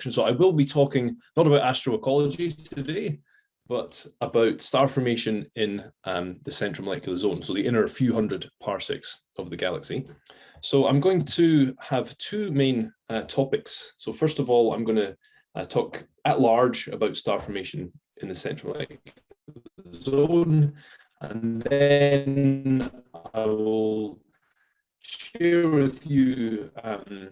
So I will be talking not about astroecology today, but about star formation in um, the central molecular zone, so the inner few hundred parsecs of the galaxy. So I'm going to have two main uh, topics. So first of all, I'm going to uh, talk at large about star formation in the central molecular zone, and then I will share with you um,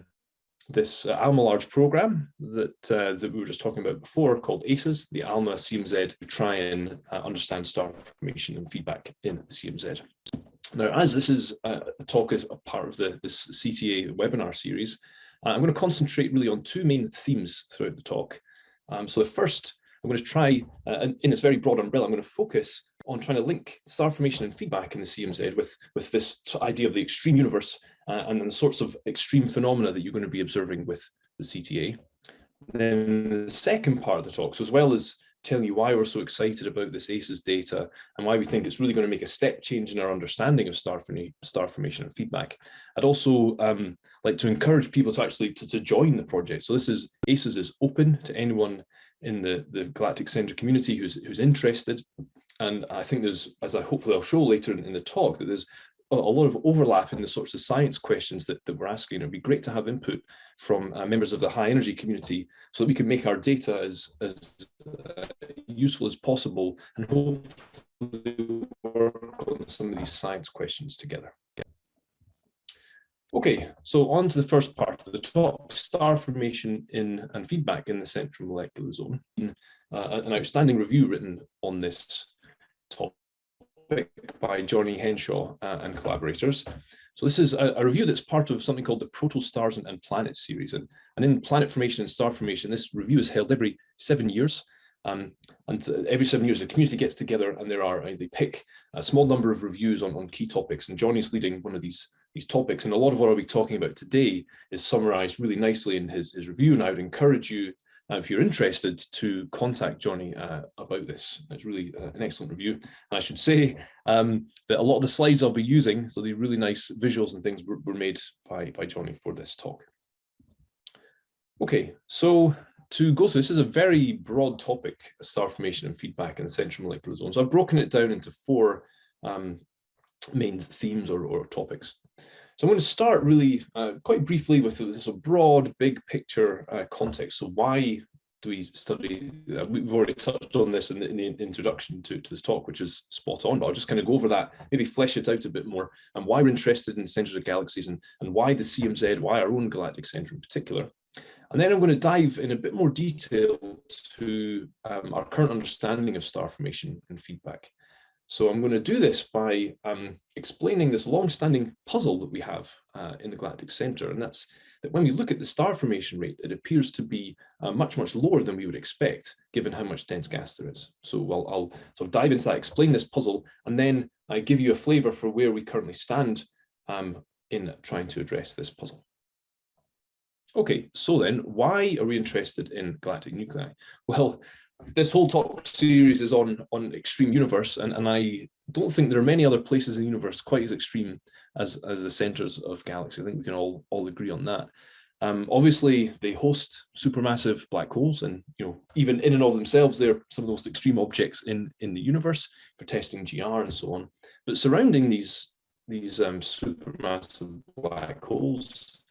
this uh, ALMA large program that uh, that we were just talking about before called ACES, the ALMA CMZ to try and uh, understand star formation and feedback in the CMZ. Now, as this is a talk as a part of the this CTA webinar series, uh, I'm going to concentrate really on two main themes throughout the talk. Um, so the first, I'm going to try, uh, in this very broad umbrella, I'm going to focus on trying to link star formation and feedback in the CMZ with, with this idea of the extreme universe uh, and the sorts of extreme phenomena that you're going to be observing with the CTA. Then the second part of the talk, so as well as telling you why we're so excited about this ACES data and why we think it's really going to make a step change in our understanding of star, star formation and feedback. I'd also um, like to encourage people to actually to, to join the project. So this is ACES is open to anyone in the, the Galactic Center community who's, who's interested. And I think there's, as I hopefully I'll show later in, in the talk, that there's a, lot of overlap in the sorts of science questions that, that we're asking. It'd be great to have input from uh, members of the high energy community so that we can make our data as, as uh, useful as possible and hopefully work on some of these science questions together. Okay, so on to the first part of the talk, star formation in and feedback in the central molecular zone. Uh, an outstanding review written on this topic by Johnny Henshaw uh, and collaborators. So this is a, a, review that's part of something called the Protostars and, and Planets series. And, and in planet formation and star formation, this review is held every seven years. Um, and every seven years, the community gets together and there are, uh, they pick a small number of reviews on, on key topics. And Johnny's leading one of these, these topics. And a lot of what I'll be talking about today is summarized really nicely in his, his review. And I would encourage you uh, if you're interested to contact Johnny uh, about this. It's really uh, an excellent review. And I should say um, that a lot of the slides I'll be using, so the really nice visuals and things were, were made by, by Johnny for this talk. Okay, so to go through, this is a very broad topic, star formation and feedback in the central molecular zone. So I've broken it down into four um, main themes or, or topics. So I'm going to start really uh, quite briefly with this broad, big picture uh, context. So why do we study, uh, we've already touched on this in the, in the introduction to, to, this talk, which is spot on, but I'll just kind of go over that, maybe flesh it out a bit more, and why we're interested in centers of galaxies and, and why the CMZ, why our own galactic center in particular. And then I'm going to dive in a bit more detail to um, our current understanding of star formation and feedback. So I'm going to do this by um, explaining this long-standing puzzle that we have uh, in the galactic center, and that's that when we look at the star formation rate, it appears to be uh, much, much lower than we would expect, given how much dense gas there is. So I'll, I'll sort of dive into that, explain this puzzle, and then I give you a flavor for where we currently stand um, in trying to address this puzzle. Okay, so then why are we interested in galactic nuclei? Well, this whole talk series is on on extreme universe and and i don't think there are many other places in the universe quite as extreme as as the centers of galaxies i think we can all all agree on that. Um, obviously they host supermassive black holes and you know even in and of themselves they're some of the most extreme objects in in the universe for testing gr and so on. But surrounding these these um, supermassive black holes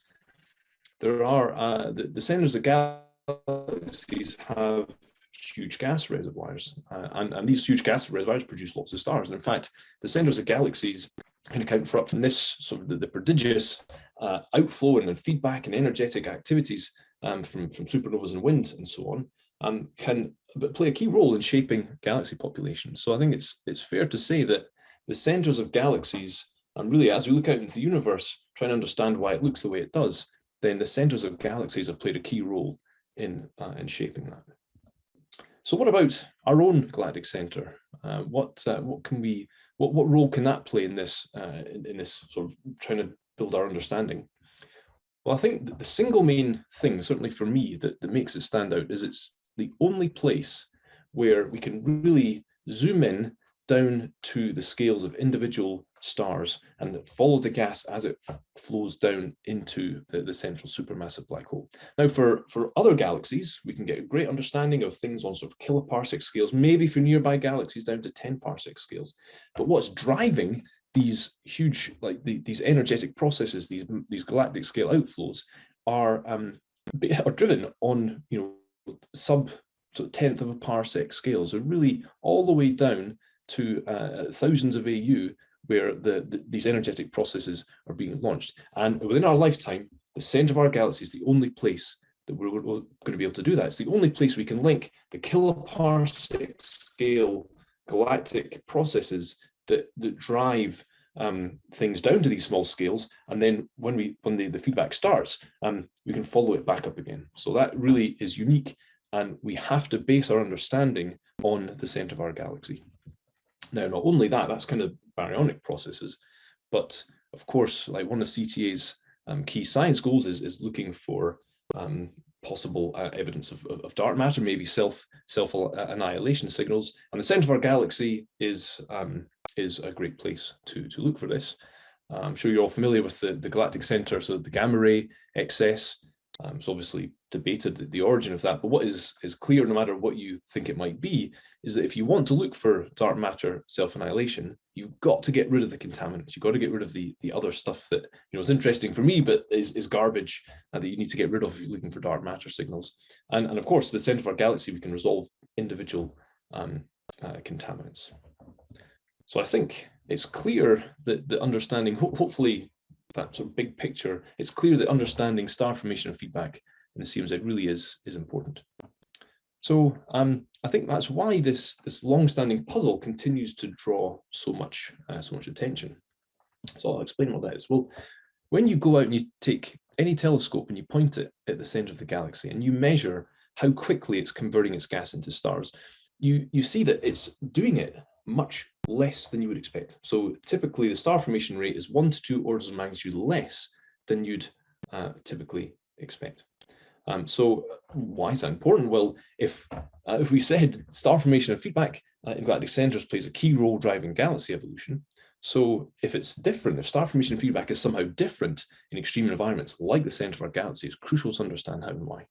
there are uh, the, the centers of galaxies have huge gas reservoirs. Uh, and, and these huge gas reservoirs produce lots of stars. And in fact, the centers of galaxies can account for up to this sort of the, the prodigious uh, outflow and feedback and energetic activities um, from, from supernovas and wind and so on, um, can play a key role in shaping galaxy populations. So I think it's, it's fair to say that the centers of galaxies, and really as we look out into the universe, trying to understand why it looks the way it does, then the centers of galaxies have played a key role in, uh, in shaping that. So what about our own galactic center? Uh, what uh, what can we what what role can that play in this uh, in, in, this sort of trying to build our understanding? Well, I think the single main thing, certainly for me, that, that makes it stand out is it's the only place where we can really zoom in down to the scales of individual stars and follow the gas as it flows down into the, the, central supermassive black hole. Now for, for other galaxies, we can get a great understanding of things on sort of kiloparsec scales, maybe for nearby galaxies down to 10 parsec scales. But what's driving these huge, like the, these energetic processes, these, these galactic scale outflows are, um, are driven on, you know, sub sort of tenth of a parsec scales, are really all the way down to uh, thousands of AU where the, the, these energetic processes are being launched. And within our lifetime, the center of our galaxy is the only place that we're, going to be able to do that. It's the only place we can link the kiloparsec scale galactic processes that, that drive um, things down to these small scales. And then when we when the, the feedback starts, um, we can follow it back up again. So that really is unique. And we have to base our understanding on the center of our galaxy. Now, not only that, that's kind of baryonic processes, but of course, like one of CTA's um, key science goals is, is looking for um, possible uh, evidence of, of, dark matter, maybe self self annihilation signals. And the center of our galaxy is um, is a great place to to look for this. I'm sure you're all familiar with the, the galactic center, so the gamma ray excess, um, it's obviously debated the, the, origin of that, but what is, is clear, no matter what you think it might be, is that if you want to look for dark matter self-annihilation, you've got to get rid of the contaminants. You've got to get rid of the, the other stuff that you know is interesting for me, but is, is garbage uh, that you need to get rid of if you're looking for dark matter signals. And, and of course, the center of our galaxy, we can resolve individual um, uh, contaminants. So I think it's clear that the understanding, ho hopefully that sort of big picture, it's clear that understanding star formation and feedback in the CMZ really is, is important. So um, I think that's why this, this long-standing puzzle continues to draw so much, uh, so much attention. So I'll explain what that is. Well, when you go out and you take any telescope and you point it at the center of the galaxy and you measure how quickly it's converting its gas into stars, you, you see that it's doing it much less than you would expect. So typically the star formation rate is one to two orders of magnitude less than you'd uh, typically expect. Um, so why is that important? Well, if uh, if we said star formation and feedback uh, in galactic centers plays a key role driving galaxy evolution, so if it's different, if star formation feedback is somehow different in extreme environments like the center of our galaxy, it's crucial to understand how and why.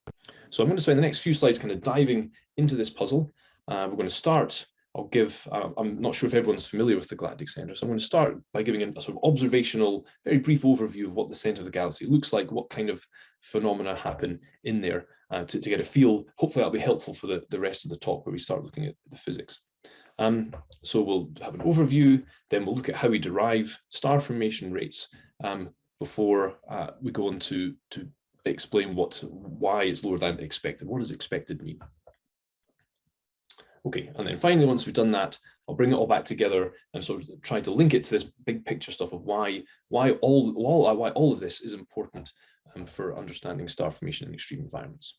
So I'm going to spend the next few slides kind of diving into this puzzle. Uh, we're going to start I'll give, uh, I'm not sure if everyone's familiar with the galactic center, so I'm going to start by giving a sort of observational, very brief overview of what the center of the galaxy looks like, what kind of phenomena happen in there uh, to, to, get a feel. Hopefully that'll be helpful for the, the rest of the talk where we start looking at the physics. Um, so we'll have an overview, then we'll look at how we derive star formation rates um, before uh, we go on to, to explain what, why it's lower than expected. What does expected mean? Okay, and then finally, once we've done that, I'll bring it all back together and sort of try to link it to this big picture stuff of why why all, all why all of this is important um, for understanding star formation in extreme environments.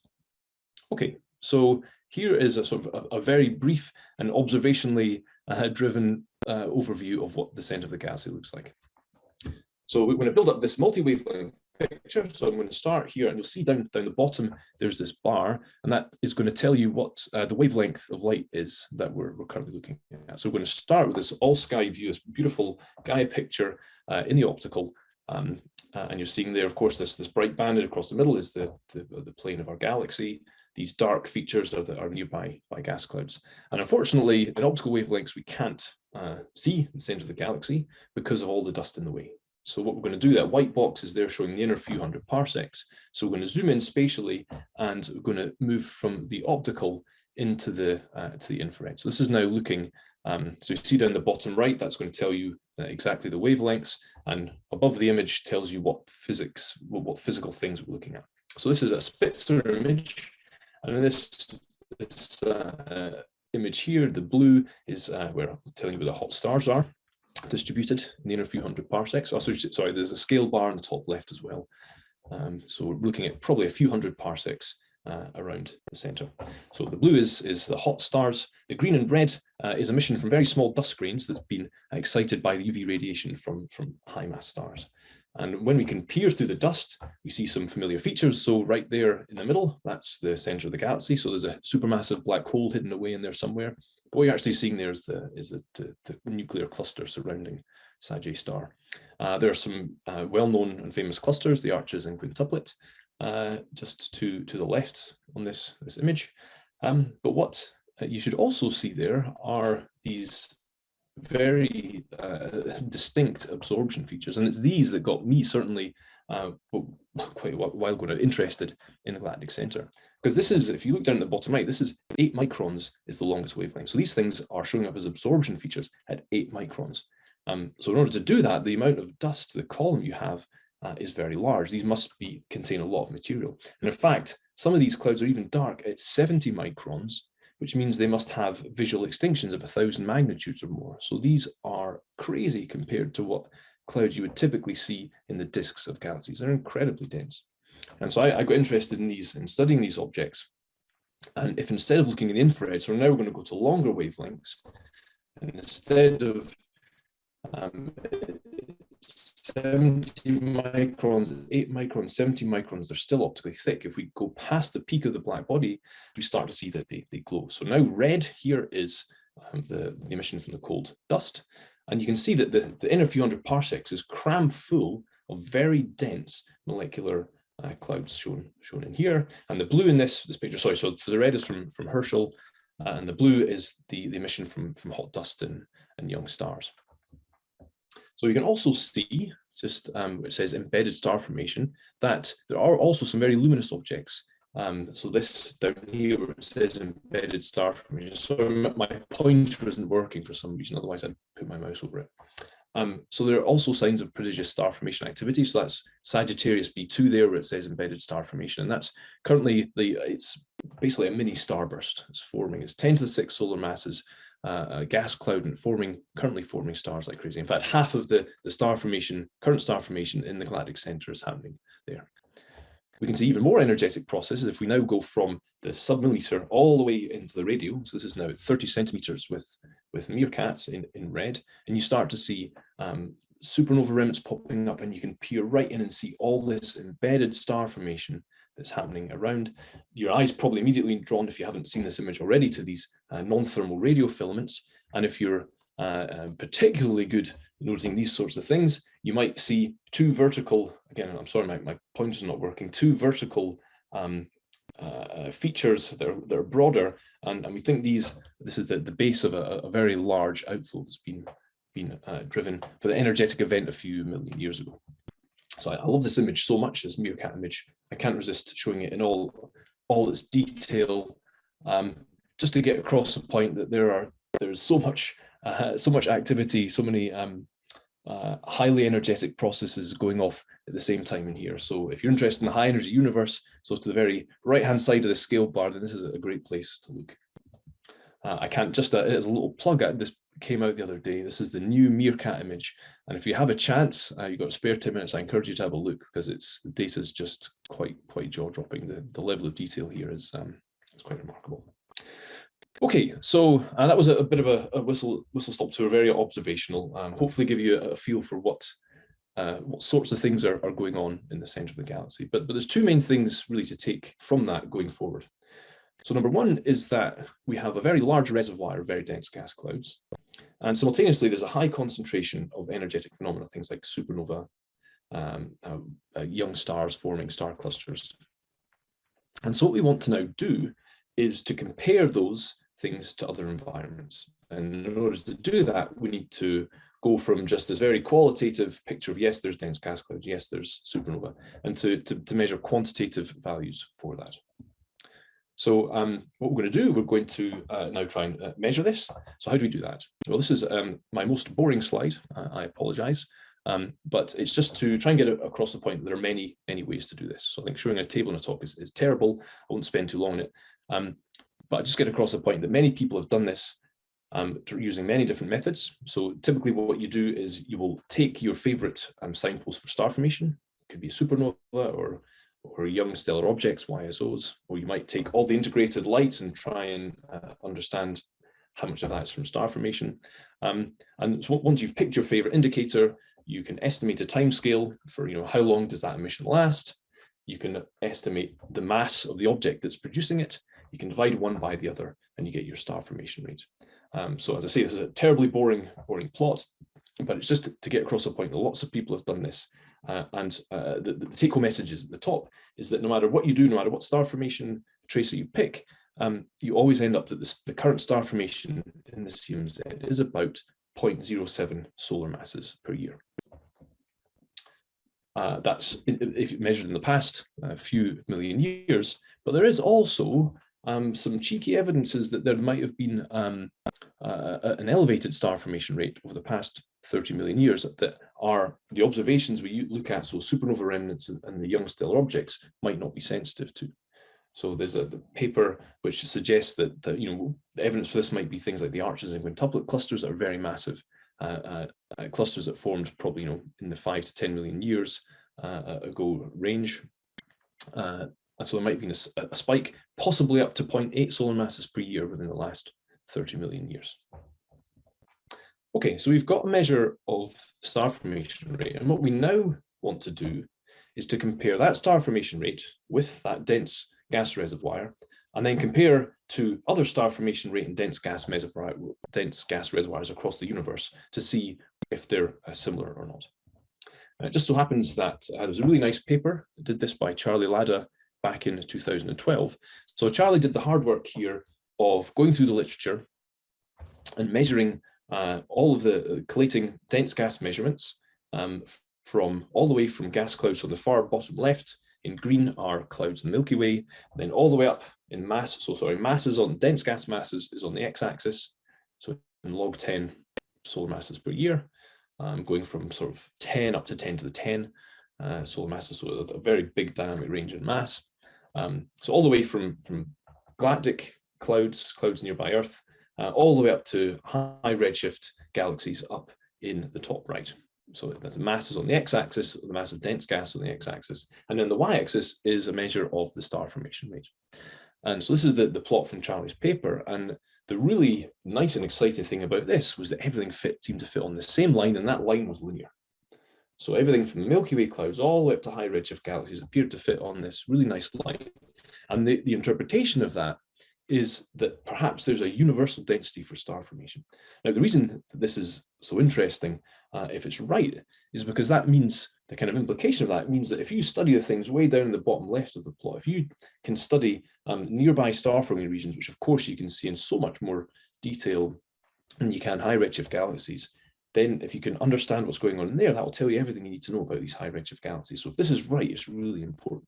Okay, so here is a sort of a, a very brief and observationally uh, driven uh, overview of what the center of the galaxy looks like. So we're going to build up this multi-wavelength picture. So I'm going to start here and you'll see down, down the bottom, there's this bar and that is going to tell you what uh, the wavelength of light is that we're, we're currently looking at. So we're going to start with this all sky view, this beautiful Gaia picture uh, in the optical. Um, uh, and you're seeing there, of course, this, this bright banded across the middle is the, the, the plane of our galaxy. These dark features are, the, are nearby by gas clouds. And unfortunately, in optical wavelengths, we can't uh, see the center of the galaxy because of all the dust in the way. So what we're going to do, that white box is there showing the inner few hundred parsecs. So we're going to zoom in spatially and we're going to move from the optical into the uh, to the infrared. So this is now looking, um, so you see down the bottom right, that's going to tell you uh, exactly the wavelengths and above the image tells you what physics, what, physical things we're looking at. So this is a Spitzer image and this, this uh, image here, the blue is uh, where I'm telling you where the hot stars are distributed the inner few hundred parsecs. Also, sorry, there's a scale bar in the top left as well. Um, so we're looking at probably a few hundred parsecs uh, around the center. So the blue is, is the hot stars. The green and red uh, is emission from very small dust grains that's been excited by the UV radiation from, from high mass stars. And when we can peer through the dust, we see some familiar features. So right there in the middle, that's the center of the galaxy. So there's a supermassive black hole hidden away in there somewhere. But what you're actually seeing there is the, is the, the, the nuclear cluster surrounding Sagittarius star. Uh, there are some uh, well-known and famous clusters, the arches and quintuplet, uh, just to, to the left on this, this image. Um, but what uh, you should also see there are these very uh, distinct absorption features. And it's these that got me certainly uh, quite a while ago now interested in the galactic center. Because this is, if you look down at the bottom right, this is eight microns is the longest wavelength. So these things are showing up as absorption features at eight microns. Um, so in order to do that, the amount of dust, the column you have uh, is very large. These must be contain a lot of material. And in fact, some of these clouds are even dark at 70 microns, which means they must have visual extinctions of a thousand magnitudes or more. So these are crazy compared to what clouds you would typically see in the disks of galaxies. They're incredibly dense. And so I, I got interested in these and studying these objects. And if instead of looking at infrared, so now we're going to go to longer wavelengths, and instead of um, 70 microns, 8 microns, 70 microns, they're still optically thick. If we go past the peak of the black body, we start to see that they, they glow. So now red here is um, the, the emission from the cold dust. And you can see that the, the inner few hundred parsecs is crammed full of very dense molecular uh, clouds shown shown in here. And the blue in this this picture, sorry, so, so the red is from, from Herschel, uh, and the blue is the, the emission from, from hot dust and, and young stars. So you can also see, just um, it says embedded star formation, that there are also some very luminous objects. Um, so this down here where it says embedded star formation. So my pointer isn't working for some reason, otherwise I'd put my mouse over it. Um, so there are also signs of prodigious star formation activity. So that's Sagittarius B2 there where it says embedded star formation. And that's currently the it's basically a mini starburst. It's forming. It's 10 to the 6 solar masses uh, gas cloud and forming, currently forming stars like crazy. In fact, half of the, the star formation, current star formation in the galactic center is happening there. We can see even more energetic processes if we now go from the submillimeter all the way into the radio. So this is now 30 centimeters with, with MeerKATs in, in red. And you start to see um, supernova remnants popping up and you can peer right in and see all this embedded star formation that's happening around. Your eyes probably immediately drawn, if you haven't seen this image already, to these uh, non-thermal radio filaments. And if you're uh, uh, particularly good noticing these sorts of things, you might see two vertical, again, I'm sorry, my, my pointer's not working, two vertical um, uh, features that are, that are broader. And, and we think these, this is the, the base of a, a very large outflow that's been, been uh, driven for the energetic event a few million years ago. So I, I love this image so much, this MeerKAT image. I can't resist showing it in all, all its detail, um, just to get across the point that there are there's so much uh, so much activity, so many um, uh, highly energetic processes going off at the same time in here. So if you're interested in the high energy universe, so to the very right hand side of the scale bar, then this is a great place to look. Uh, I can't just, uh, as a little plug, at this came out the other day. This is the new MeerKAT image. And if you have a chance, uh, you've got spare 10 minutes, I encourage you to have a look because it's the data is just quite, quite jaw dropping. The, the level of detail here is, um, is quite remarkable. Okay, so uh, that was a, a bit of a, a, whistle whistle stop tour, very observational. Um, hopefully, give you a, a feel for what uh, what sorts of things are, are going on in the center of the galaxy. But but there's two main things really to take from that going forward. So number one is that we have a very large reservoir of very dense gas clouds. And simultaneously, there's a high concentration of energetic phenomena, things like supernova, um, uh, uh, young stars forming star clusters. And so what we want to now do is to compare those things to other environments. And in order to do that, we need to go from just this very qualitative picture of, yes, there's dense gas clouds, yes, there's supernova, and to, to, to measure quantitative values for that. So um, what we're going to do, we're going to uh, now try and uh, measure this. So how do we do that? Well, this is um, my most boring slide. Uh, I apologize. Um, but it's just to try and get across the point that there are many, many ways to do this. So I think showing a table in a talk is, is terrible. I won't spend too long on it. Um, but I just get across the point that many people have done this um, using many different methods. So typically what you do is you will take your favorite um, signpost for star formation. It could be a supernova or or young stellar objects, YSOs, or you might take all the integrated light and try and uh, understand how much of that is from star formation. Um, and so once you've picked your favorite indicator, you can estimate a time scale for, you know, how long does that emission last? You can estimate the mass of the object that's producing it. You can divide one by the other and you get your star formation rate. Um, so as I say, this is a terribly boring, boring plot. but it's just to get across a point that lots of people have done this. Uh, and uh, the, the take-home message is at the top is that no matter what you do, no matter what star formation tracer you pick, um, you always end up that this, the current star formation in the CMZ is about 0.07 solar masses per year. Uh, that's if measured in the past a few million years, but there is also um, some cheeky evidences that there might have been um, uh, an elevated star formation rate over the past 30 million years that are the observations we look at, so supernova remnants and, the young stellar objects might not be sensitive to. So there's a paper which suggests that, that, you know the evidence for this might be things like the arches and quintuplet clusters that are very massive uh, uh, uh, clusters that formed probably you know in the five to ten million years uh, ago range. Uh, so there might be a, a, spike, possibly up to 0.8 solar masses per year within the last 30 million years. Okay, so we've got a measure of star formation rate, and what we now want to do is to compare that star formation rate with that dense gas reservoir, and then compare to other star formation rate and dense gas dense gas reservoirs across the universe to see if they're uh, similar or not. And it just so happens that uh, there was a really nice paper that did this by Charlie Lada back in 2012. So Charlie did the hard work here of going through the literature and measuring uh, all of the uh, collating dense gas measurements um, from all the way from gas clouds on the far bottom left in green are clouds in the Milky Way, then all the way up in mass, so sorry, masses on dense gas masses is on the x-axis, so in log 10 solar masses per year, um, going from sort of 10 up to 10 to the 10 uh, solar masses, so a, very big dynamic range in mass. Um, so all the way from, from galactic clouds, clouds nearby Earth, uh, all the way up to high redshift galaxies up in the top right. So the mass is on the x-axis, the mass of dense gas on the x-axis, and then the y-axis is a measure of the star formation rate. And so this is the, the plot from Charlie's paper. And the really nice and exciting thing about this was that everything fit seemed to fit on the same line, and that line was linear. So everything from the Milky Way clouds all the way up to high redshift galaxies appeared to fit on this really nice line. And the, the interpretation of that is that perhaps there's a universal density for star formation. Now, the reason that this is so interesting uh, if it's right, is because that means the kind of implication of that means that if you study the things way down in the bottom left of the plot, if you can study um, nearby star forming regions, which of course you can see in so much more detail than you can high redshift galaxies, then if you can understand what's going on there, that will tell you everything you need to know about these high redshift galaxies. So if this is right, it's really important.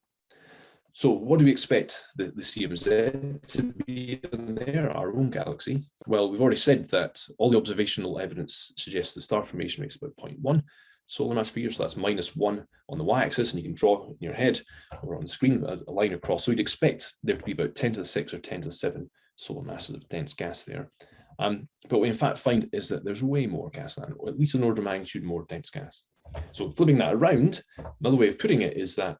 So what do we expect the, the CMZ to be in there, our own galaxy? Well, we've already said that all the observational evidence suggests the star formation rate is about 0.1 solar mass per year, so that's minus one on the y-axis, and you can draw in your head or on the screen a, a line across. So you'd expect there to be about 10 to the 6 or 10 to the 7 solar masses of dense gas there. Um, but what we in fact find is that there's way more gas than, or at least an order of magnitude more dense gas. So flipping that around, another way of putting it is that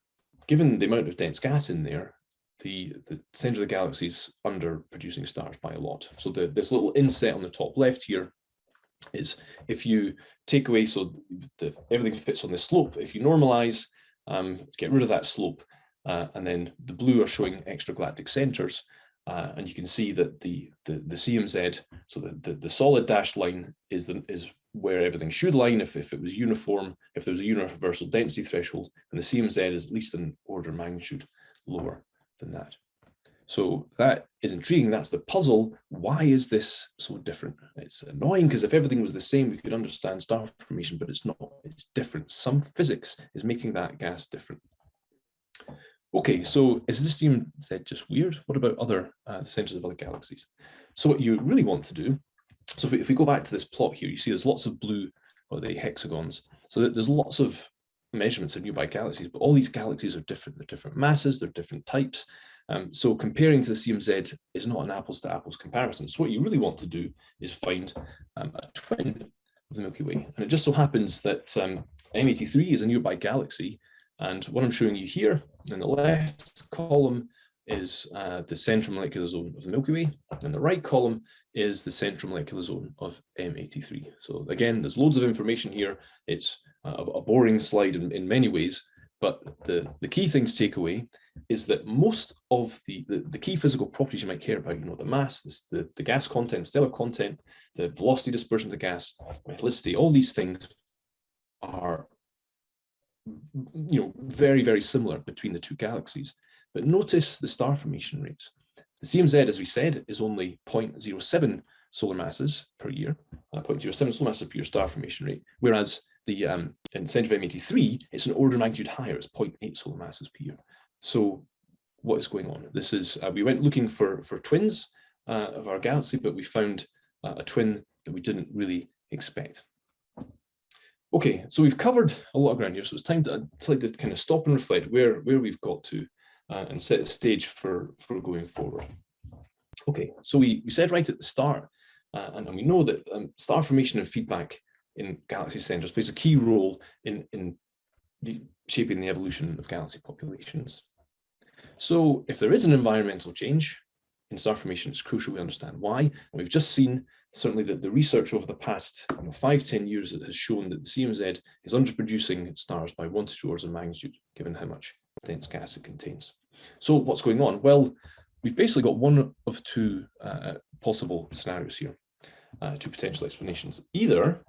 given the amount of dense gas in there, the, the center of the galaxy is under producing stars by a lot. So the, this little inset on the top left here is if you take away, so the, everything fits on the slope, if you normalize, um, get rid of that slope, uh, and then the blue are showing extragalactic centers, uh, and you can see that the, the, the CMZ, so the, the, the solid dashed line is, the, is where everything should line if, if it was uniform, if there was a universal density threshold, and the CMZ is at least an order of magnitude lower than that. So that is intriguing. That's the puzzle. Why is this so different? It's annoying because if everything was the same, we could understand star formation, but it's not. It's different. Some physics is making that gas different. Okay, so is this CMZ just weird? What about other uh, centers of other galaxies? So what you really want to do so if we, if we go back to this plot here, you see there's lots of blue or the hexagons. So there's lots of measurements of nearby galaxies, but all these galaxies are different. They're different masses, they're different types. Um, so comparing to the CMZ is not an apples to apples comparison. So what you really want to do is find um, a twin of the Milky Way. And it just so happens that um, M83 is a nearby galaxy. And what I'm showing you here in the left column is uh, the central molecular zone of the Milky Way, and the right column is the central molecular zone of M83. So again, there's loads of information here. It's a, a boring slide in, in, many ways, but the, the key things take away is that most of the, the, the, key physical properties you might care about, you know, the mass, the, the, the gas content, stellar content, the velocity dispersion of the gas, metallicity, all these things are you know, very, very similar between the two galaxies. But notice the star formation rates. The CMZ, as we said, is only 0.07 solar masses per year, uh, 0.07 solar masses per year star formation rate, whereas the um, in Centauri M83, it's an order of magnitude higher, it's 0.8 solar masses per year. So what is going on? This is, uh, we went looking for, for twins uh, of our galaxy, but we found uh, a twin that we didn't really expect. Okay, so we've covered a lot of ground here, so it's time to, to kind of stop and reflect where, where we've got to uh, and set the stage for, for going forward. Okay, so we, we said right at the start, uh, and, and, we know that um, star formation and feedback in galaxy centers plays a key role in, in the, shaping the evolution of galaxy populations. So if there is an environmental change in star formation, it's crucial we understand why. And we've just seen certainly that the research over the past you know, five, 10 years has shown that the CMZ is underproducing stars by one to two orders of magnitude, given how much dense gas it contains. So what's going on? Well, we've basically got one of two uh, possible scenarios here, uh, two potential explanations. Either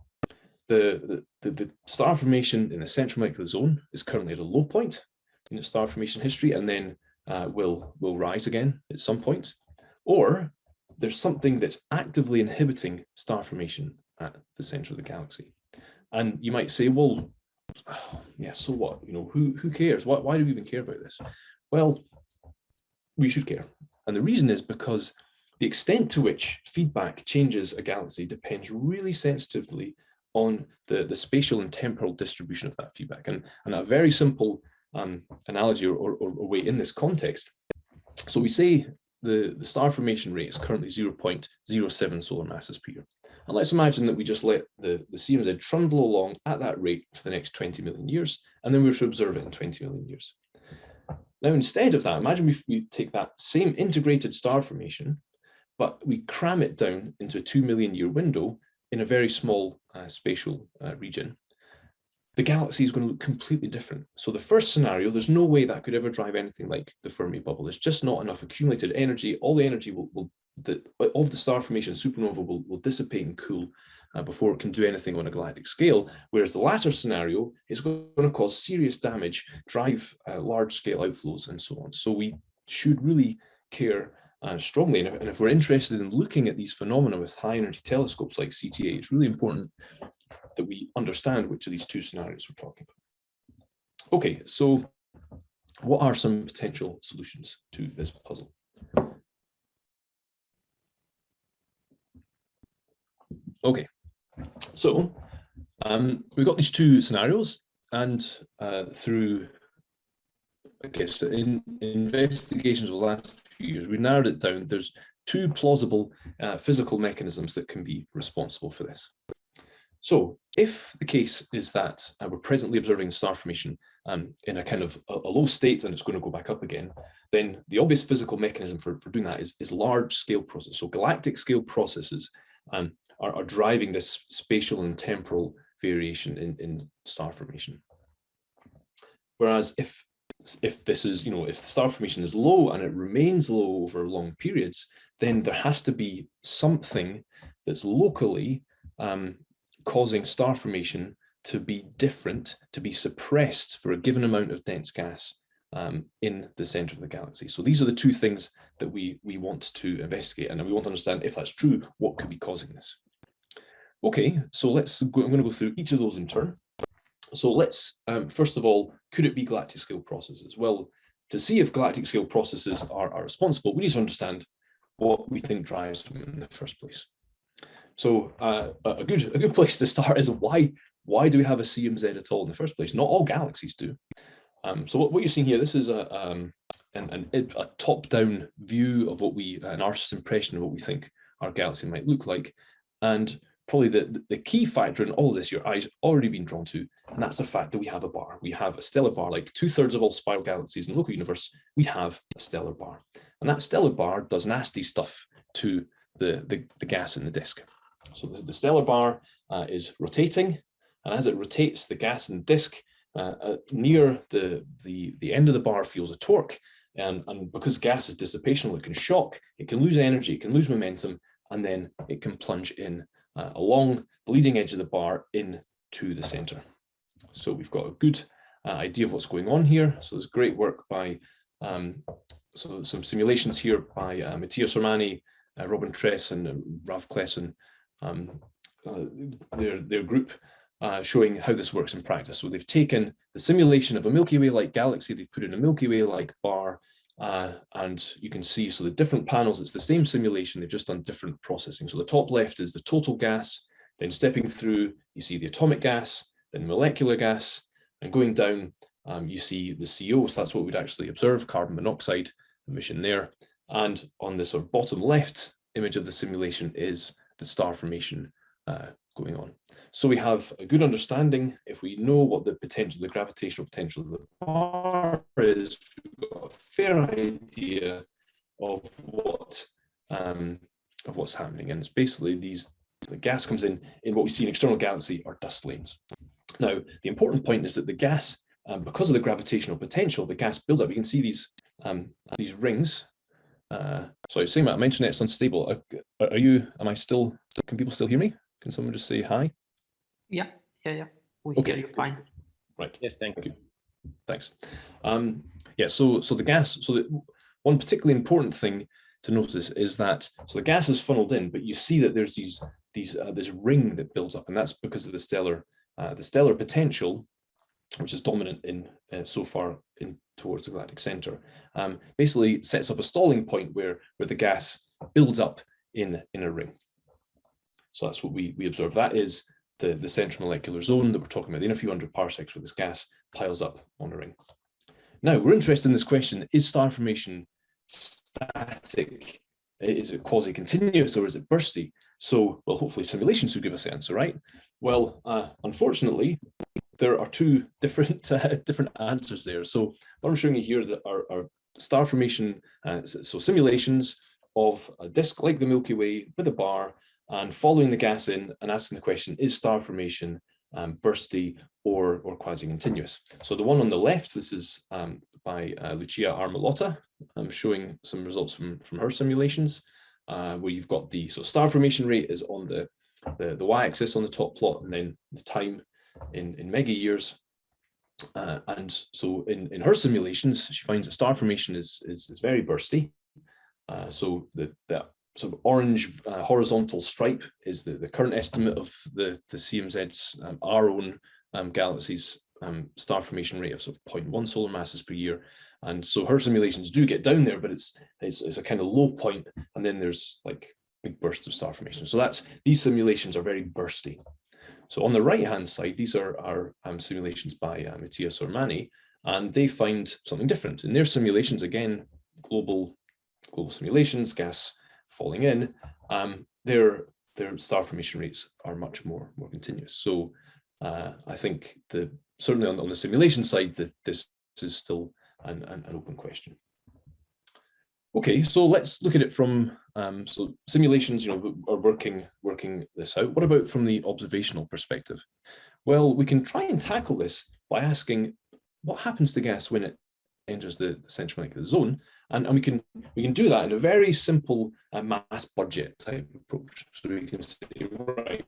the, the, the, star formation in the central molecular zone is currently at a low point in its star formation history and then uh, will, will rise again at some point, or there's something that's actively inhibiting star formation at the center of the galaxy. And you might say, well, yeah, so what? You know, who, who cares? Why, why do we even care about this? Well, we should care. And the reason is because the extent to which feedback changes a galaxy depends really sensitively on the, the spatial and temporal distribution of that feedback. And, and a very simple um, analogy or, or, or way in this context. So we say the, the star formation rate is currently 0.07 solar masses per year. And let's imagine that we just let the, the CMZ trundle along at that rate for the next 20 million years, and then we to observe it in 20 million years. Now, instead of that, imagine we, we take that same integrated star formation, but we cram it down into a 2 million year window in a very small uh, spatial uh, region the galaxy is going to look completely different. So the first scenario, there's no way that could ever drive anything like the Fermi bubble. There's just not enough accumulated energy. All the energy will, will the, of the star formation supernova will, will dissipate and cool uh, before it can do anything on a galactic scale. Whereas the latter scenario is going to cause serious damage, drive uh, large scale outflows and so on. So we should really care uh, strongly. And if, and if, we're interested in looking at these phenomena with high energy telescopes like CTA, it's really important that we understand which of these two scenarios we're talking about. Okay, so what are some potential solutions to this puzzle? Okay, so um, we've got these two scenarios and uh, through, I guess, in investigations of the last few years, we narrowed it down. There's two plausible uh, physical mechanisms that can be responsible for this. So if the case is that uh, we're presently observing star formation um, in a kind of a, a, low state and it's going to go back up again, then the obvious physical mechanism for, for doing that is, is large scale process. So galactic scale processes um, are, are, driving this spatial and temporal variation in, in star formation. Whereas if if this is, you know, if the star formation is low and it remains low over long periods, then there has to be something that's locally um, causing star formation to be different, to be suppressed for a given amount of dense gas um, in the center of the galaxy. So these are the two things that we, we want to investigate and we want to understand if that's true, what could be causing this. Okay, so let's go, I'm going to go through each of those in turn. So let's, um, first of all, could it be galactic scale processes? Well, to see if galactic scale processes are, are responsible, we need to understand what we think drives them in the first place. So uh, a good a good place to start is why why do we have a CMZ at all in the first place? Not all galaxies do. Um, so what, what, you're seeing here, this is a um, an, an, a top-down view of what we an artist's impression of what we think our galaxy might look like, and probably the the key factor in all of this your eyes already been drawn to, and that's the fact that we have a bar. We have a stellar bar, like two thirds of all spiral galaxies in the local universe. We have a stellar bar, and that stellar bar does nasty stuff to the the, the gas in the disk. So the, the stellar bar uh, is rotating, and as it rotates, the gas in the disk uh, uh, near the, the, the end of the bar feels a torque. And, and because gas is dissipational, it can shock, it can lose energy, it can lose momentum, and then it can plunge in uh, along the leading edge of the bar into the center. So we've got a good uh, idea of what's going on here. So there's great work by, um, so some simulations here by uh, Mattia uh, Robin Tress and Ralf Klessen, um, uh, their, their group uh, showing how this works in practice. So they've taken the simulation of a Milky Way-like galaxy, they've put in a Milky Way-like bar, uh, and you can see, so the different panels, it's the same simulation, they've just done different processing. So the top left is the total gas, then stepping through, you see the atomic gas, then molecular gas, and going down, um, you see the CO, so that's what we'd actually observe, carbon monoxide emission there. And on the sort of bottom left image of the simulation is the star formation uh, going on. So we have a good understanding, if we know what the potential, the gravitational potential of the bar is, we've got a fair idea of what um, of what's happening. And it's basically these, the gas comes in, in what we see in external galaxy are dust lanes. Now, the important point is that the gas, um, because of the gravitational potential, the gas buildup, you can see these, um, these rings. Uh, sorry, same, I mentioned it's unstable. Are, are you, am I still, can people still hear me? Can someone just say hi? Yeah, yeah, yeah. We Okay. hear you fine. Right. Yes, thank you. Thanks. Um, yeah, so so the gas, so the, one particularly important thing to notice is that so the gas is funneled in, but you see that there's these these uh, this ring that builds up, and that's because of the stellar uh, the stellar potential, which is dominant in uh, so far in towards the galactic center. Um, basically sets up a stalling point where where the gas builds up in in a ring. So that's what we we observe. That is the, the central molecular zone that we're talking about, in a few hundred parsecs where this gas piles up on a ring. Now, we're interested in this question, is star formation static? Is it quasi-continuous or is it bursty? So, well, hopefully simulations will give us the answer, right? Well, uh, unfortunately, there are two different uh, different answers there. So what I'm showing you here that are, are star formation, uh, so simulations of a disk like the Milky Way with a bar and following the gas in and asking the question, is star formation um, bursty or, or quasi-continuous? So the one on the left, this is um, by uh, Lucia Armillotta, um, showing some results from, from her simulations, uh, where you've got the, so star formation rate is on the, the, the y-axis on the top plot, and then the time in, in mega years. Uh, and so in, in her simulations, she finds that star formation is, is, is very bursty. Uh, so the, the sort of orange uh, horizontal stripe is the, the current estimate of the, the CMZ's, um, our own um, galaxy's um, star formation rate of sort of 0.1 solar masses per year. And so her simulations do get down there, but it's, it's, it's a kind of low point, and then there's like big bursts of star formation. So that's these simulations are very bursty. So on the right hand side, these are our um, simulations by uh, Mattia Sormani, and they find something different. In their simulations, again, global global simulations, gas falling in, um, their their star formation rates are much more more continuous. So uh, I think the certainly on, on the simulation side that this is still an, an, an, open question. Okay, so let's look at it from um, so simulations, you know, are working working this out. What about from the observational perspective? Well, we can try and tackle this by asking what happens to gas when it enters the, the central molecular zone and, and we can we can do that in a very simple uh, mass budget type approach. So we can say, right,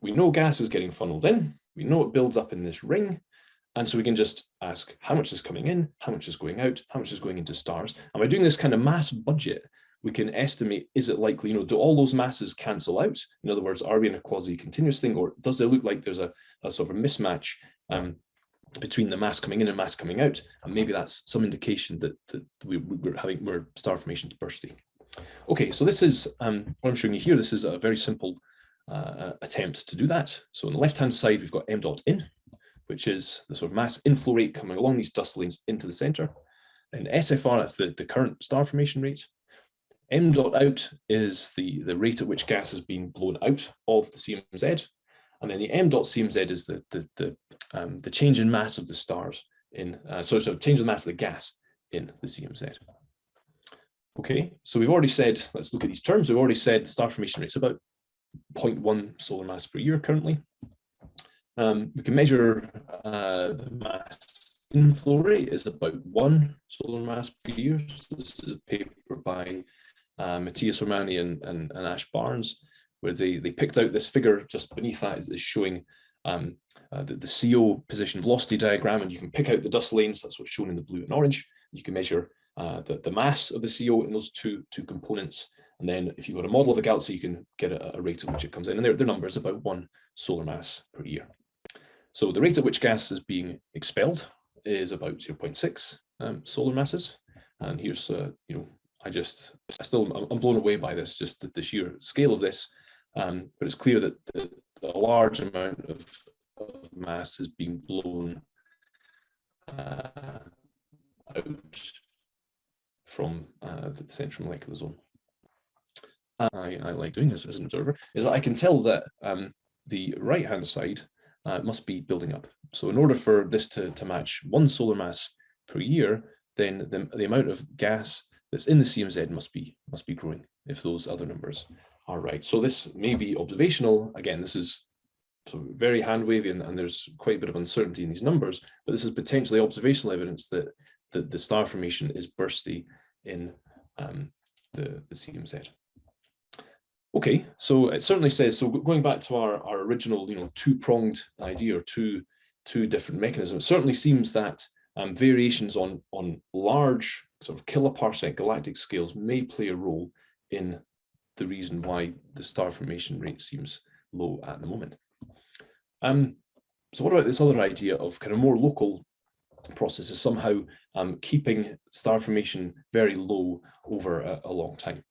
we know gas is getting funneled in, we know it builds up in this ring, and so we can just ask how much is coming in, how much is going out, how much is going into stars. And by doing this kind of mass budget, we can estimate, is it likely, you know, do all those masses cancel out? In other words, are we in a quasi-continuous thing, or does it look like there's a, a sort of a mismatch um, between the mass coming in and mass coming out, and maybe that's some indication that, that we, we're having we're star formation bursty. Okay, so this is um, what I'm showing you here. This is a very simple uh, attempt to do that. So on the left-hand side, we've got m dot in, which is the sort of mass inflow rate coming along these dust lanes into the center. And SFR, that's the, the current star formation rate. M dot out is the, the rate at which gas is being blown out of the CMZ. And then the m dot CMZ is the, the, the, um, the change in mass of the stars in, uh, so, so change the mass of the gas in the CMZ. Okay, so we've already said, let's look at these terms. We've already said the star formation rate is about 0.1 solar mass per year currently. Um, we can measure uh, the mass inflow rate is about one solar mass per year. So this is a paper by uh, Mattia Sormani and, and, and, Ash Barnes, where they, they picked out this figure just beneath that is, is showing um, uh, the, the CO position velocity diagram, and you can pick out the dust lanes, that's what's shown in the blue and orange. You can measure uh, the, the mass of the CO in those two, two components. And then if you've got a model of the galaxy, you can get a, a rate at which it comes in. And their, their number is about one solar mass per year. So the rate at which gas is being expelled is about 0.6 um, solar masses. And here's, uh, you know, I just, I still, I'm blown away by this, just the, the sheer scale of this. Um, but it's clear that the, a large amount of, of mass is being blown uh, out from uh, the central molecular zone. I, I like doing this as an observer is that I can tell that um, the right hand side uh, must be building up. So in order for this to, to match one solar mass per year, then the, the amount of gas that's in the CMZ must be must be growing if those other numbers are right. So this may be observational. Again, this is so very hand wavy and, and there's quite a bit of uncertainty in these numbers, but this is potentially observational evidence that, that the star formation is bursty in um, the, the CMZ. Okay, so it certainly says, so going back to our, our original, you know, two-pronged idea or two, two different mechanisms, it certainly seems that um, variations on, on large sort of kiloparsec galactic scales may play a role in the reason why the star formation rate seems low at the moment. Um, so what about this other idea of kind of more local processes somehow um, keeping star formation very low over a, a long time?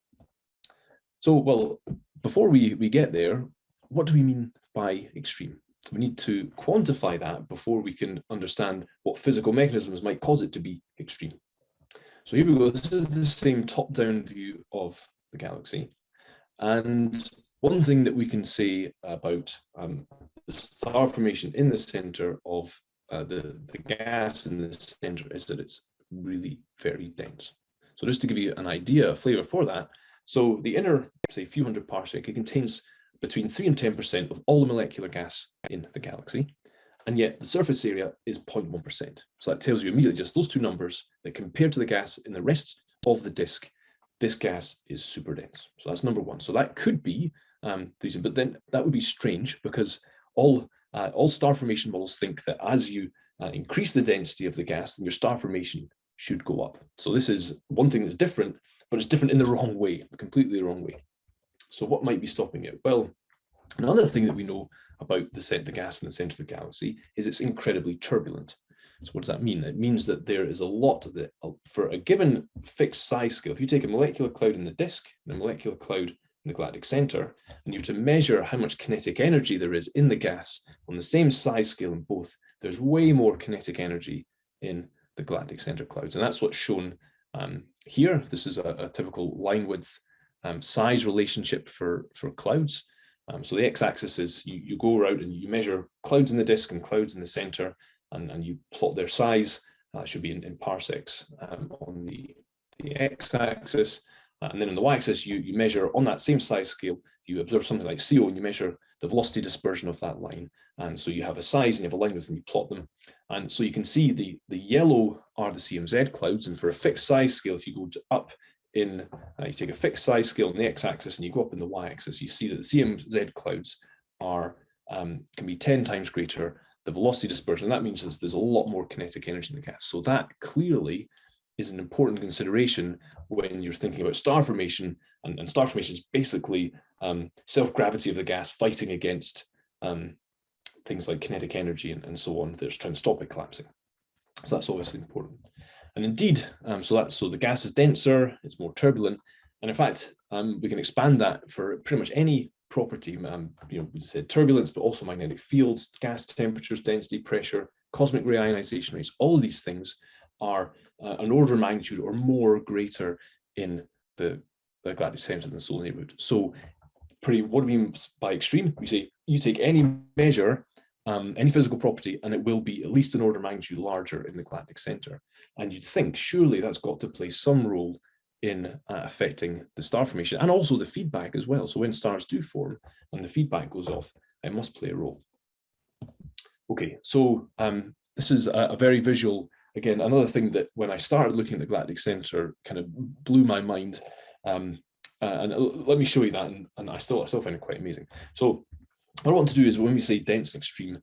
So, well, before we, we get there, what do we mean by extreme? We need to quantify that before we can understand what physical mechanisms might cause it to be extreme. So here we go. This is the same top-down view of the galaxy. And one thing that we can say about um, the star formation in the center of uh, the, the gas in the center is that it's really very dense. So just to give you an idea, a flavor for that, so the inner, say, few hundred parsec, it contains between 3 and 10% of all the molecular gas in the galaxy. And yet the surface area is 0.1%. So that tells you immediately just those two numbers that compared to the gas in the rest of the disk, this gas is super dense. So that's number one. So that could be um, but then that would be strange because all uh, all star formation models think that as you uh, increase the density of the gas, then your star formation should go up. So this is one thing that's different but it's different in the wrong way, completely the wrong way. So what might be stopping it? Well, another thing that we know about the, the gas in the center of the galaxy is it's incredibly turbulent. So what does that mean? It means that there is a lot of the, for a given fixed size scale, if you take a molecular cloud in the disk and a molecular cloud in the galactic center, and you have to measure how much kinetic energy there is in the gas on the same size scale in both, there's way more kinetic energy in the galactic center clouds. And that's what's shown um, here, this is a, a typical line width um, size relationship for, for clouds. Um, so the x-axis is you, you go around and you measure clouds in the disk and clouds in the center, and, and you plot their size. Uh, should be in, in parsecs um, on the, the x-axis. Uh, and then on the y-axis, you, you measure on that same size scale, you observe something like CO and you measure the velocity dispersion of that line. And so you have a size and you have a line width and you plot them. And so you can see the, the yellow are the CMZ clouds. And for a fixed size scale, if you go up in, uh, you take a fixed size scale on the x-axis and you go up in the y-axis, you see that the CMZ clouds are um, can be 10 times greater the velocity dispersion. That means there's, there's a lot more kinetic energy in the gas. So that clearly is an important consideration when you're thinking about star formation and, and star formation is basically um, self-gravity of the gas fighting against um, things like kinetic energy and, and so on that's trying to stop it collapsing. So that's obviously important. And indeed, um, so that's so the gas is denser, it's more turbulent. And in fact, um, we can expand that for pretty much any property, um, you know, we said turbulence, but also magnetic fields, gas temperatures, density, pressure, cosmic ray ionization rates, all these things are uh, an order of magnitude or more greater in the, the galactic center than the solar neighborhood. So pretty what do we mean by extreme? We say you take any measure, um, any physical property, and it will be at least an order of magnitude larger in the galactic center. And you'd think surely that's got to play some role in uh, affecting the star formation and also the feedback as well. So when stars do form and the feedback goes off, it must play a role. Okay, so um, this is a, a, very visual, again, another thing that when I started looking at the galactic center kind of blew my mind. Um, uh, and uh, let me show you that, and, and I still I still find it quite amazing. So what I want to do is when we say dense and extreme,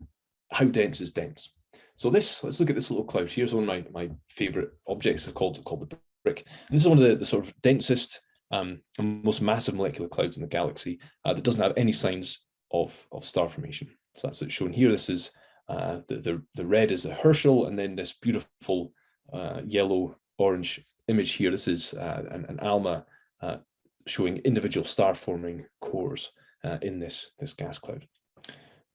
how dense is dense? So this, let's look at this little cloud. Here's one of my, my favorite objects called, called the. And this is one of the, the sort of densest um, and most massive molecular clouds in the galaxy uh, that doesn't have any signs of, of star formation. So that's shown here. This is uh, the, the, the red is the Herschel, and then this beautiful uh, yellow orange image here. This is uh, an, an ALMA uh, showing individual star forming cores uh, in this, this gas cloud.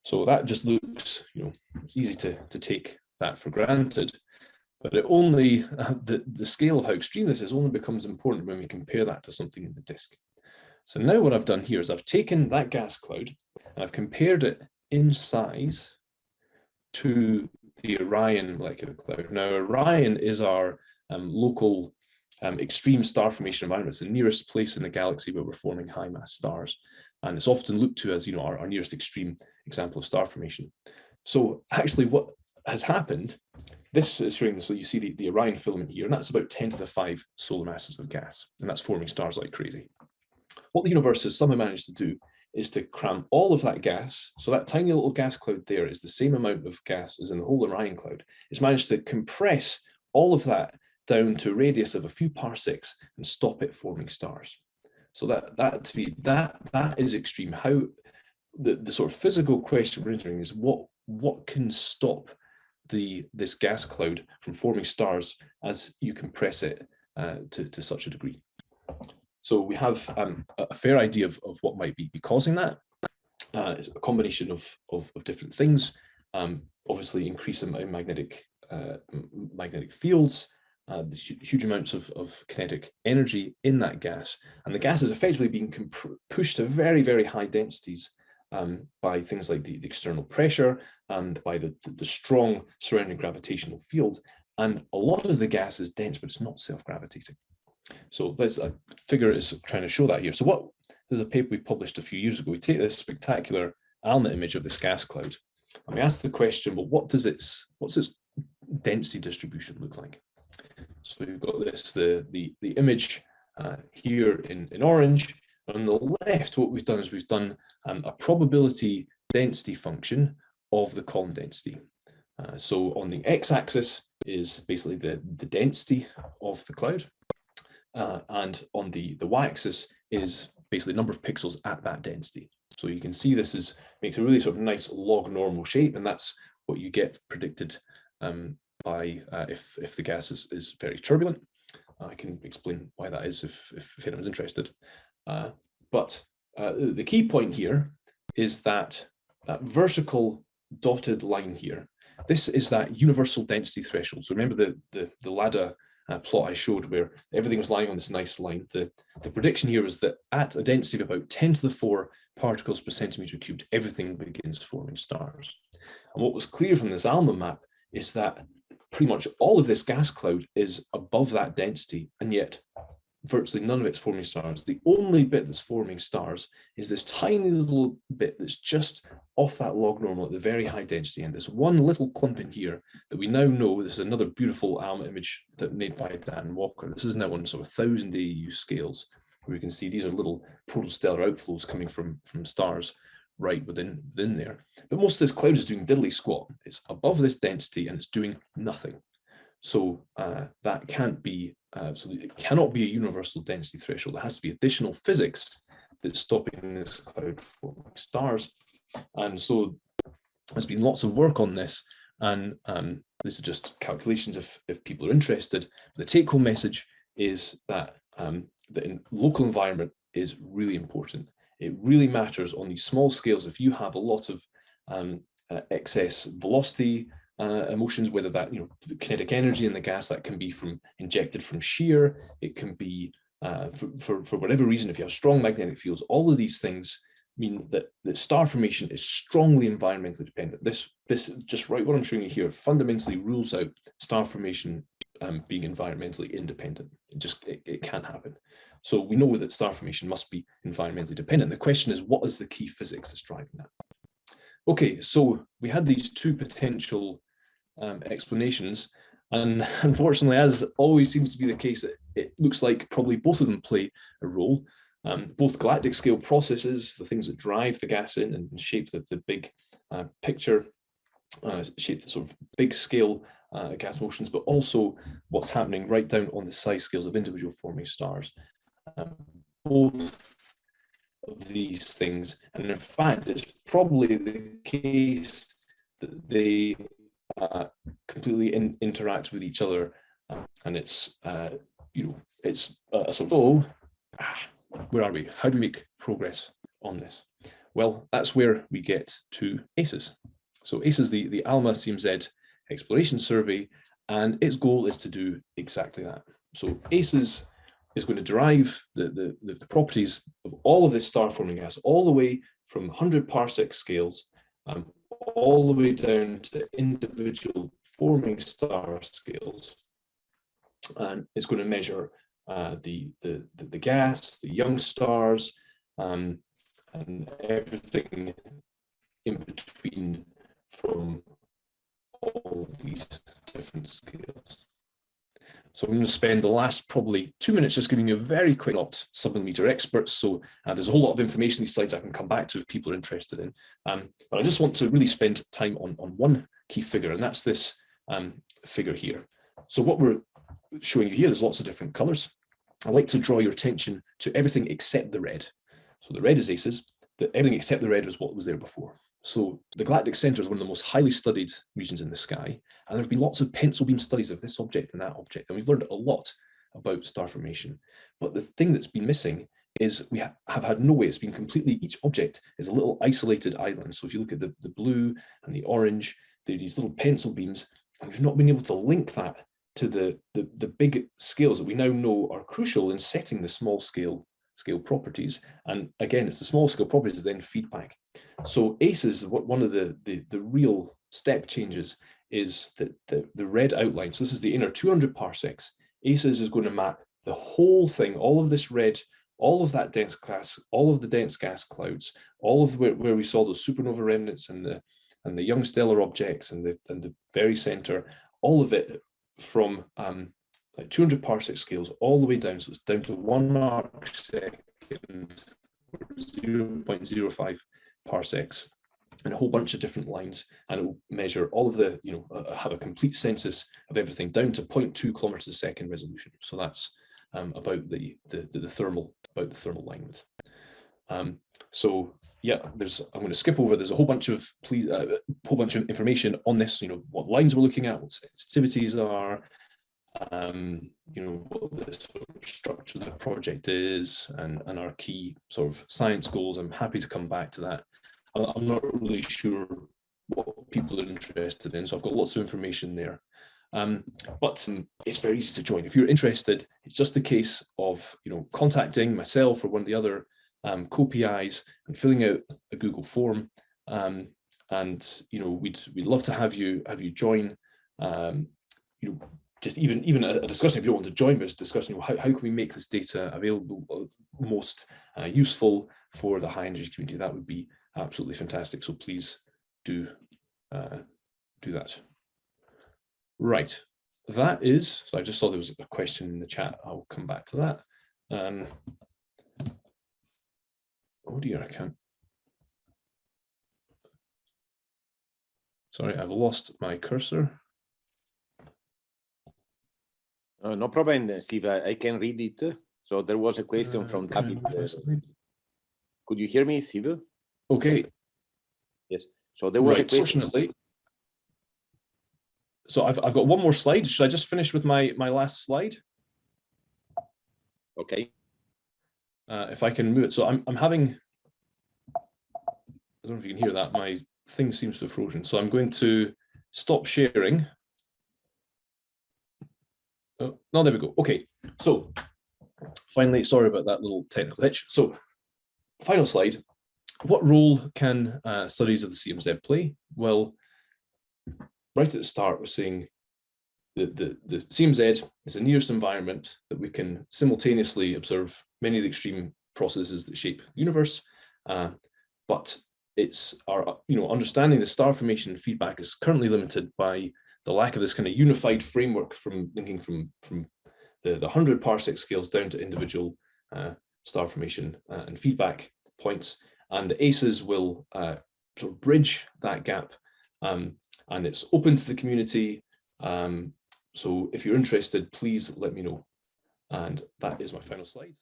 So that just looks, you know, it's easy to, to take that for granted, but it only, uh, the, the scale of how extreme this is only becomes important when we compare that to something in the disk. So now what I've done here is I've taken that gas cloud and I've compared it in size to the Orion molecular cloud. Now Orion is our um, local um, extreme star formation environment. It's the nearest place in the galaxy where we're forming high mass stars. And it's often looked to as, you know, our, our nearest extreme example of star formation. So actually what has happened, this is showing, so you see the, the Orion filament here, and that's about 10 to the 5 solar masses of gas, and that's forming stars like crazy. What the universe has somehow managed to do is to cram all of that gas, so that tiny little gas cloud there is the same amount of gas as in the whole Orion cloud. It's managed to compress all of that down to a radius of a few parsecs and stop it forming stars. So that that to be that that is extreme. How the, the sort of physical question we're entering is what what can stop the this gas cloud from forming stars as you compress it uh, to, to such a degree. So we have um, a fair idea of, of what might be, be causing that. Uh, it's a combination of, of, of different things. Um, obviously increase in magnetic uh, magnetic fields, uh, huge amounts of, of kinetic energy in that gas. And the gas is effectively being pushed to very, very high densities um, by things like the, external pressure and by the, the, the strong surrounding gravitational field. And a lot of the gas is dense, but it's not self-gravitating. So there's a figure is trying to show that here. So what there's a paper we published a few years ago. We take this spectacular ALMA image of this gas cloud, and we ask the question, well, what does its what's its density distribution look like? So we've got this, the, the, the image uh, here in, in orange. On the left, what we've done is we've done um, a probability density function of the column density. Uh, so on the x-axis is basically the, the density of the cloud. Uh, and on the, the y-axis is basically number of pixels at that density. So you can see this is makes a really sort of nice log normal shape, and that's what you get predicted um, by uh, if, if the gas is, is very turbulent. I can explain why that is if, if anyone's interested. Uh, but uh, the key point here is that that vertical dotted line here, this is that universal density threshold. So remember the, the, the ladder uh, plot I showed where everything was lying on this nice line. The, the prediction here is that at a density of about 10 to the 4 particles per centimeter cubed, everything begins forming stars. And what was clear from this ALMA map is that pretty much all of this gas cloud is above that density, and yet virtually none of it's forming stars. The only bit that's forming stars is this tiny little bit that's just off that log normal at the very high density. And there's one little clump in here that we now know, this is another beautiful ALMA image that made by Dan Walker. This is now on sort of 1000 AU scales, where you can see these are little protostellar outflows coming from, from stars right within, within there. But most of this cloud is doing diddly squat. It's above this density and it's doing nothing. So uh, that can't be, uh, so it cannot be a universal density threshold. There has to be additional physics that's stopping this cloud forming stars. And so there's been lots of work on this. And um, this is just calculations if, if people are interested. The take home message is that um, the local environment is really important it really matters on these small scales if you have a lot of um, uh, excess velocity uh, emotions, whether that, you know, kinetic energy in the gas that can be from injected from shear, it can be uh, for, for, for whatever reason, if you have strong magnetic fields, all of these things mean that, that star formation is strongly environmentally dependent. This, this just right, what I'm showing you here fundamentally rules out star formation um, being environmentally independent. It just, it, it can't happen. So we know that star formation must be environmentally dependent. The question is, what is the key physics that's driving that? Okay, so we had these two potential um, explanations. And unfortunately, as always seems to be the case, it, it looks like probably both of them play a role. Um, both galactic scale processes, the things that drive the gas in and shape the, the big uh, picture, uh, shape the sort of big scale uh, gas motions, but also what's happening right down on the size scales of individual forming stars. Um, both of these things, and in fact, it's probably the case that they uh, completely in, interact with each other, um, and it's uh, you know it's a sort of oh, ah, where are we? How do we make progress on this? Well, that's where we get to ACES. So ACES, the the ALMA CMZ exploration survey, and its goal is to do exactly that. So ACES is going to derive the, the, the properties of all of this star forming gas all the way from 100 parsec scales um, all the way down to individual forming star scales. And it's going to measure uh, the, the, the, the, gas, the young stars, um, and everything in between from all these different scales. So I'm going to spend the last probably two minutes just giving you a very quick, not submillimeter experts. So uh, there's a whole lot of information these slides I can come back to if people are interested in. Um, but I just want to really spend time on, on one key figure, and that's this um, figure here. So what we're showing you here, there's lots of different colors. I'd like to draw your attention to everything except the red. So the red is ACES, the, everything except the red was what was there before. So the galactic center is one of the most highly studied regions in the sky, and there have been lots of pencil beam studies of this object and that object, and we've learned a lot about star formation. But the thing that's been missing is we ha have had no way, it's been completely, each object is a little isolated island. So if you look at the, the blue and the orange, there are these little pencil beams, and we've not been able to link that to the, the, the big scales that we now know are crucial in setting the small scale scale properties. And again, it's the small scale properties that then feedback. So ACES, one of the, the, the real step changes is that the, the red outline, so this is the inner 200 parsecs, ACES is going to map the whole thing, all of this red, all of that dense gas, all of the dense gas clouds, all of where, where we saw those supernova remnants and the and the young stellar objects and the and the very center, all of it from um, like 200 parsec scales all the way down. So it's down to one arc second, 0.05 parsecs and a whole bunch of different lines and it will measure all of the, you know, uh, have a complete census of everything down to 0.2 kilometers a second resolution. So that's um, about the, the, the, thermal, about the thermal line width. Um, so yeah, there's, I'm going to skip over, there's a whole bunch of, please, uh, whole bunch of information on this, you know, what lines we're looking at, what sensitivities are, um, you know, what the sort of structure of the project is and, and our key sort of science goals. I'm happy to come back to that. I'm not really sure what people are interested in, so I've got lots of information there. Um, but um, it's very easy to join. If you're interested, it's just a case of you know contacting myself or one of the other um, co-PIs and filling out a Google form. Um, and you know we'd we'd love to have you have you join. Um, you know just even even a, discussion if you don't want to join us discussing how, how can we make this data available uh, most uh, useful for the high energy community that would be absolutely fantastic so please do uh, do that right that is so i just saw there was a question in the chat i'll come back to that um oh dear i can't sorry i've lost my cursor Uh, no problem, Steve. I, I, can read it. So there was a question uh, from David. could you hear me, Steve? Okay. Yes. So there was right, a question. Fortunately, so I've, I've got one more slide. Should I just finish with my, my last slide? Okay. Uh, if I can move it. So I'm, I'm having, I don't know if you can hear that. My thing seems to have frozen. So I'm going to stop sharing Oh, no, there we go. Okay, so finally, sorry about that little technical hitch. So final slide. What role can uh, studies of the CMZ play? Well, right at the start, we're saying the, the, the CMZ is a nearest environment that we can simultaneously observe many of the extreme processes that shape the universe, uh, but it's our, you know, understanding the star formation feedback is currently limited by the the lack of this kind of unified framework from linking from, from the, the 100 parsec scales down to individual uh, star formation uh, and feedback points. And the ACES will uh, sort of bridge that gap um, and it's open to the community. Um, so if you're interested, please let me know. And that is my final slide.